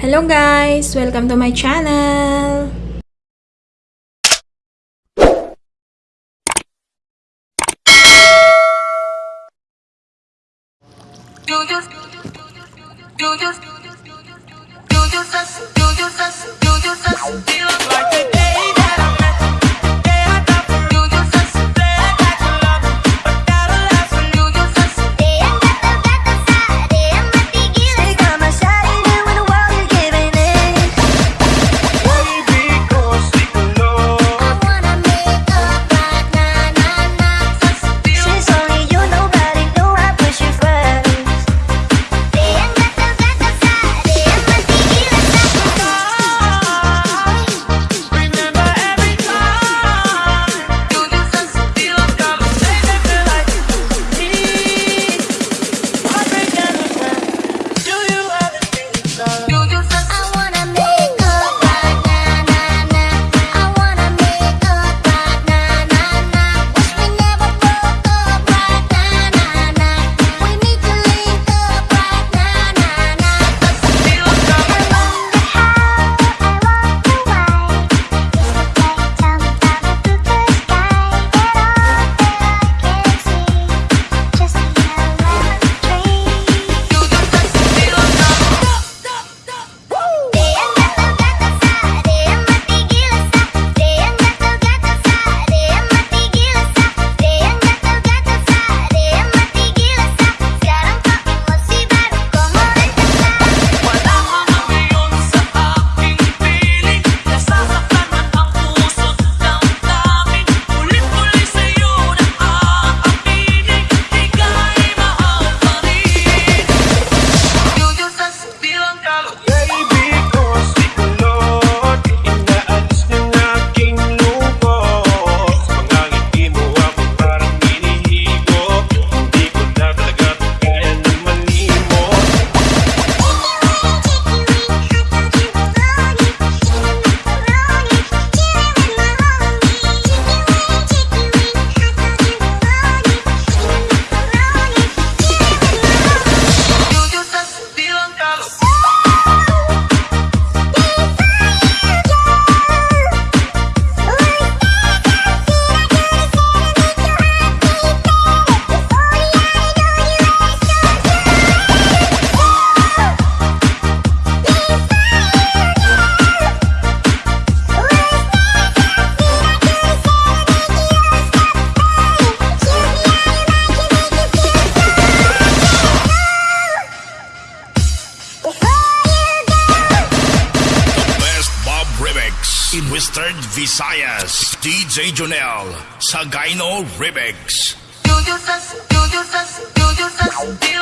Hello guys! Welcome to my channel! Do you just do you just do you just do you just do you just do you just do you just do you just do you just do Mr. Visayas, DJ Jonel, sa Gino Remix. Do you sus, do you sus, do you sus,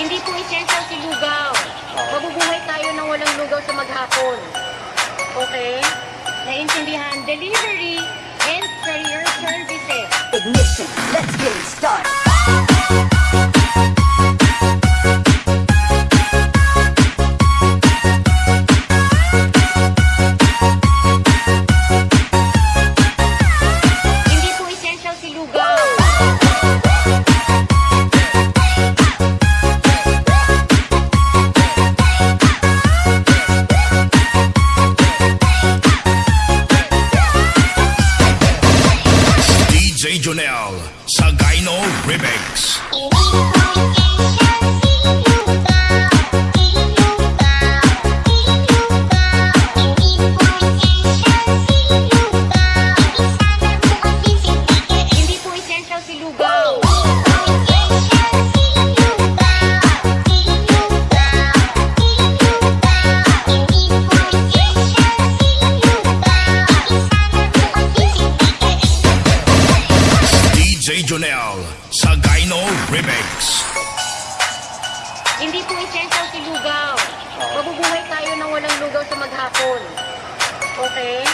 Hindi po essential si lugaw. Ah. Mabubuhay tayo nang walang lugaw sa maghapon. Okay? Naintindihan? Delivery and career services. Ignition. Let's get it started. Hindi po essential si lugaw. Mabubuhay tayo nang walang lugaw sa maghapon. Okay?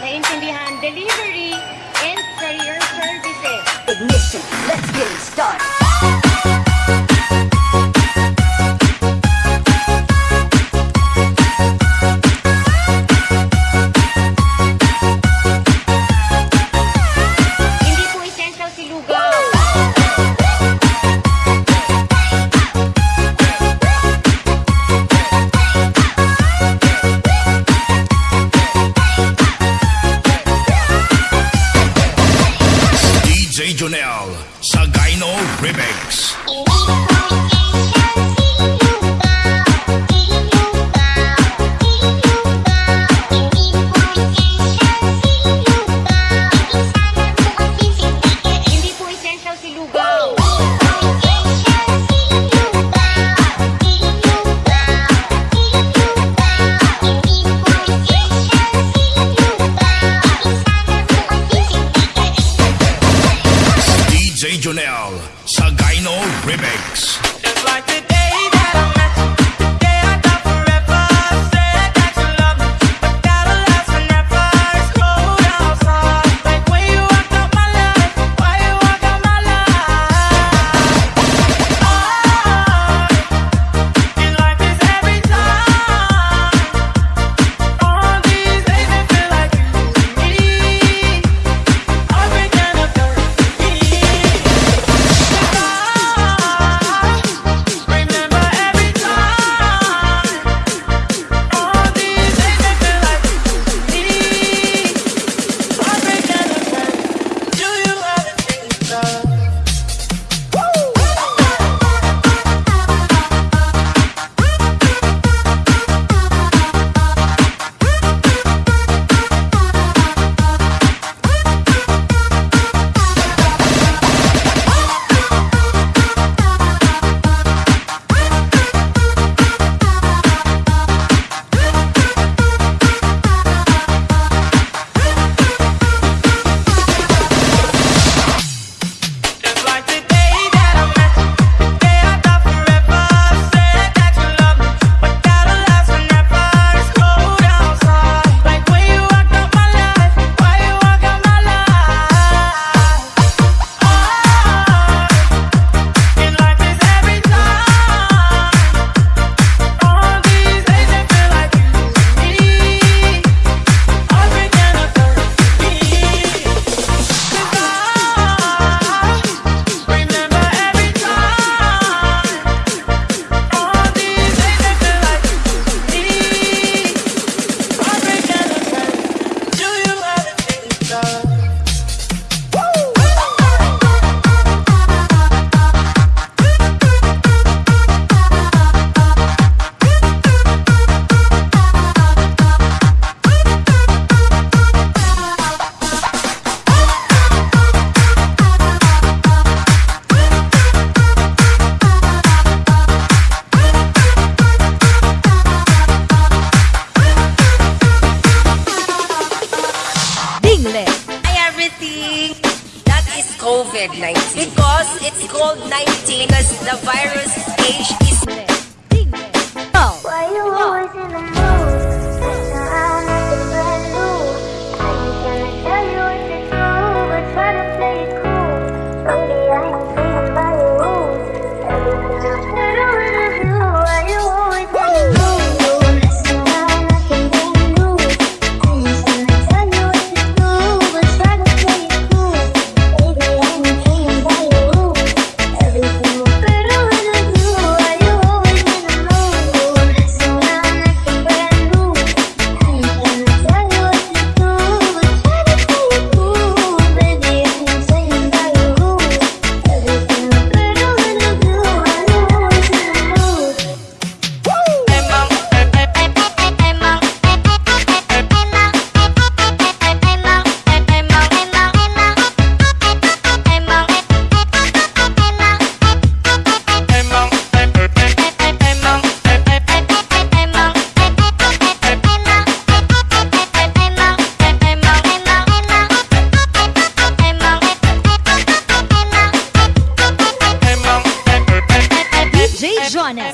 Naintindihan? Delivery and career services. Ignition. Let's get it started. Hindi po essential si lugaw.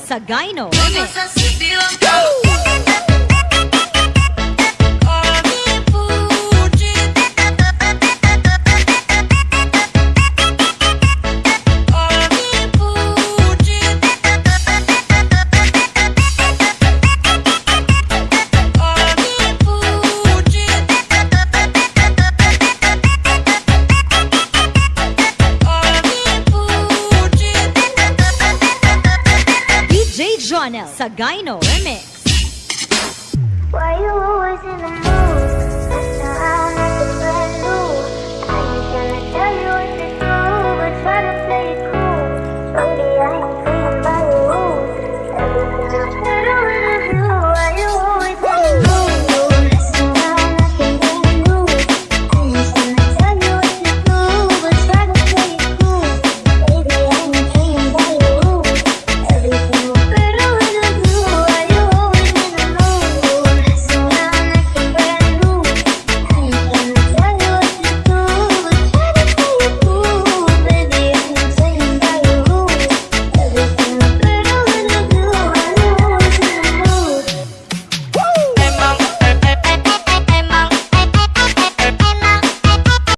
Sagayno Remix. Why you always in the